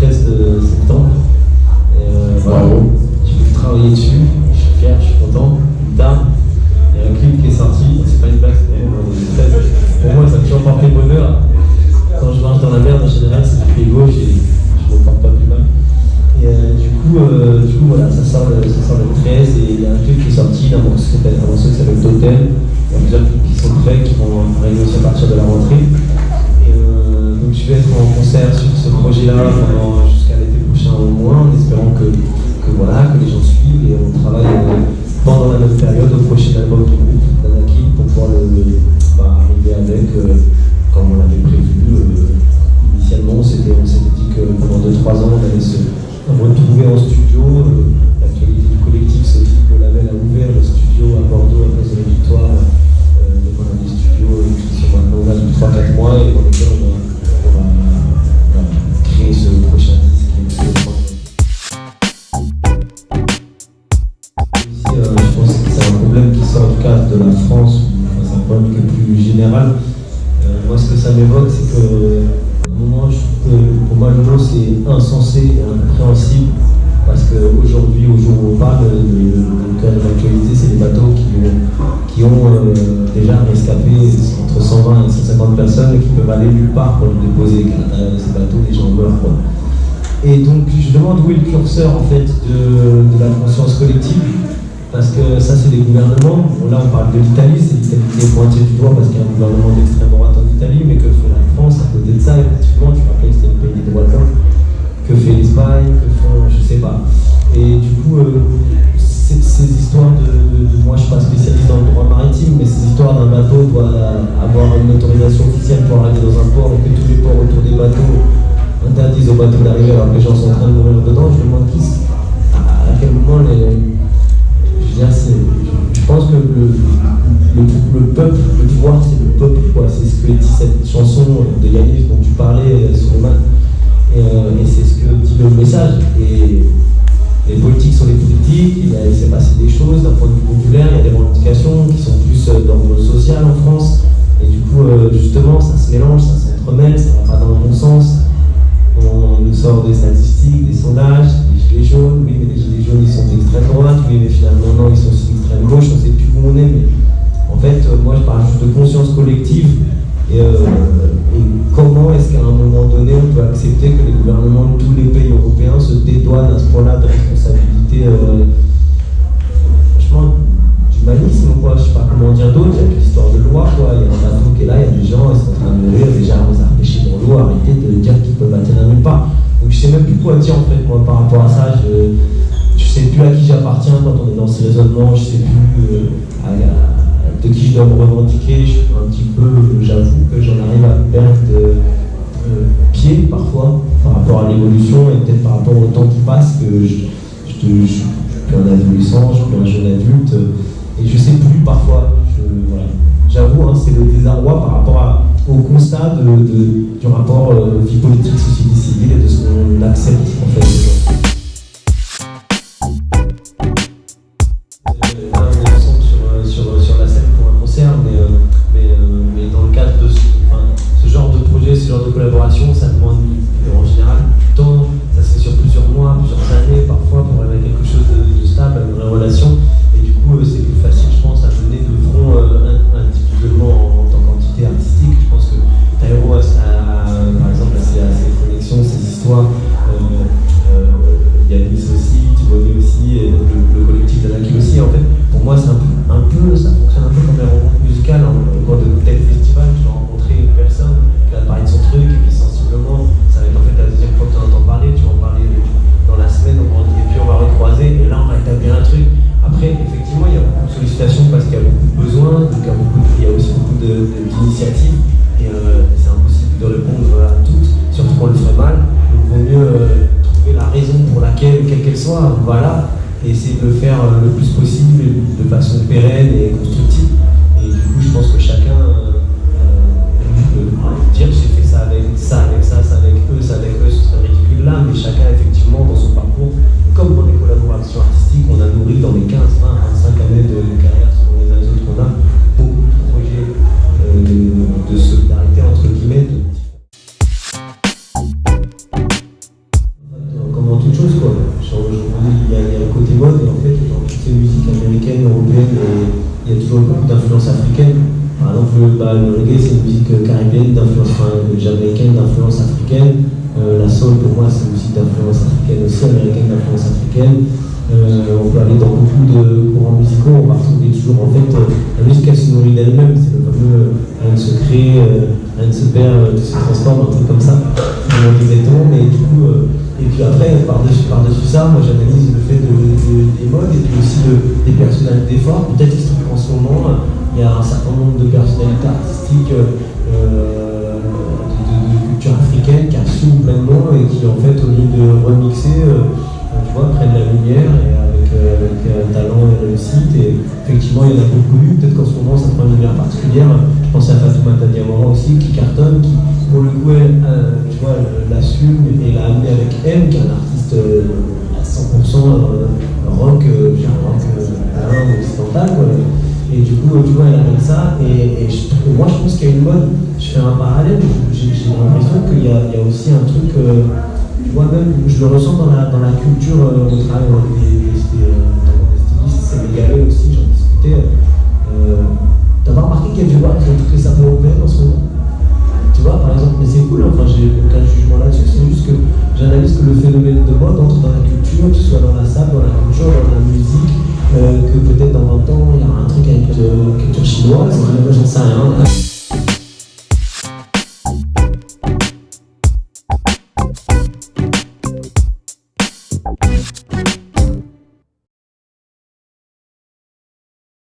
13 septembre. Et, euh, travailler dessus, je suis fier, je suis content. Une dame, il y a un clip qui est sorti, c'est pas une blague, Pour moi, ça m'a toujours porté bonheur. Quand je marche dans la merde, en général, c'est du pied gauche et je me porte pas plus mal. Et euh, du, coup, euh, du coup, voilà, ça sort, le, ça sort le 13 et il y a un clip qui est sorti, un morceau qui s'appelle Totem. Il y a plusieurs clips qui sont faits, qui vont arriver aussi à partir de la rentrée. Euh, donc je vais être en concert sur projet-là jusqu'à l'été prochain au moins, en espérant que, voilà, que les gens suivent et on travaille euh, pendant la même période au prochain album du groupe pour pouvoir le, bah, arriver avec, euh, comme on l'avait prévu. initialement, on s'était dit que pendant 2-3 ans, on allait se retrouver en studio. Euh, l'actualité du collectif, c'est aussi que le label a ouvert le studio à Bordeaux de la victoire. Euh, donc on a des studios qui sont maintenant là depuis 3-4 mois et dans lesquels on moi, ce que ça m'évoque, c'est que pour moi, le mot c'est insensé et incompréhensible parce qu'aujourd'hui, au jour où on parle, le, cœur de l'actualité, c'est les bateaux qui, qui ont euh, déjà rescapé entre 120 et 150 personnes et qui peuvent aller nulle part pour les déposer. ces bateaux, les gens meurent. Et donc, je demande où est le curseur en fait de la conscience collective parce que ça, c'est des gouvernements. là, on parle de l'Italie, c'est l'Italie qui est pointée du doigt parce qu'il y a un gouvernement d'extrême droite en Italie, mais que fait la France à côté de ça Effectivement, tu rappelles que c'était le pays des droits de l'homme. Que fait l'Espagne Que font, je sais pas. Et du coup, euh, ces histoires de, Moi, je suis pas spécialiste dans le droit maritime, mais ces histoires d'un bateau doit avoir une autorisation officielle pour arriver dans un port et que tous les ports autour des bateaux interdisent aux bateaux d'arriver alors que les gens sont en train de mourir dedans. Je me demande qui, à quel moment les je pense que le, peuple, le pouvoir, c'est le peuple, C'est ce que dit cette chanson de Yannis dont tu parlais, euh, Suleiman. Et, euh, et c'est ce que dit le message. Et les politiques sont les politiques, il, s'est passé des choses d'un point de vue populaire, il y a des revendications qui sont plus euh, d'ordre social en France. Et du coup, justement, ça se mélange, ça s'entremêle, ça va pas dans le bon sens. Collective, et, euh, comment est-ce qu'à un moment donné, on peut accepter que les gouvernements de tous les pays européens se dédouanent à ce point-là de responsabilité euh, franchement, d'humanisme, quoi, je sais pas comment dire d'autre, il y a une histoire de loi, quoi, il y a un bateau qui est là, il y a des gens, ils sont en train de mourir, déjà, on a repêché dans l'eau, arrêtez de dire qu'ils peuvent atteindre nulle part. Donc je sais même plus quoi dire en fait moi par rapport à ça. Je, je sais plus à qui j'appartiens quand on est dans ces raisonnements, je sais plus euh, de qui je dois me revendiquer. Je, un petit peu, j'avoue que j'en arrive à perdre euh, pied parfois par rapport à l'évolution et peut-être par rapport au temps qui passe que je, je, suis plus un adolescent, je suis plus un jeune adulte et je sais plus parfois. J'avoue, hein, c'est le désarroi par rapport au constat de, du rapport euh, vie politique, société civile et de ce qu'on accepte en fait. Trouver la raison pour laquelle, quelle qu'elle soit, voilà, et essayer de le faire euh, le plus possible, de façon pérenne et constructive. Ces musiques américaines, européennes, il y a toujours beaucoup d'influence africaine. Par exemple, le reggae, c'est une musique caribéenne, d'influence enfin, jamaïcaine, d'influence africaine. Euh, la soul, pour moi, c'est une musique d'influence africaine aussi, américaine d'influence africaine. Euh, on peut aller dans beaucoup de courants musicaux, on va retrouver toujours en fait la musique elle se nourrit d'elle-même, c'est le fameux rien ne se crée, rien se perd, tout se transforme, un truc comme ça, mais du coup, et puis après, par-dessus par -dessus ça, moi j'analyse le fait de, des modes et puis aussi des personnalités fortes, peut-être qu'en ce moment, il y a un certain nombre de personnalités artistiques euh, de, culture africaine qui assument pleinement et qui en fait au lieu de remixer, euh, tu vois, prennent la lumière et avec, euh, avec talent et réussite. Et effectivement, il y en a beaucoup eu. Peut-être qu'en ce moment, ça prend une lumière particulière. Je pense à Fatoumata Diamant aussi, qui cartonne, qui pour le coup, elle, l'assume et l'a amené avec M, qui est un artiste à 100% rock, genre rock occidental. Quoi. Et du coup, tu vois, elle amène ça. Et, moi, je pense qu'il y a une mode. Je fais un parallèle. J'ai l'impression qu'il y, a aussi un truc. Euh, tu vois, même, je le ressens dans la, dans la culture. Euh, travaille avec des, des, des, euh, stylistes aussi, j'en discutais. Euh, que peut-être dans 20 ans, il y aura un truc avec la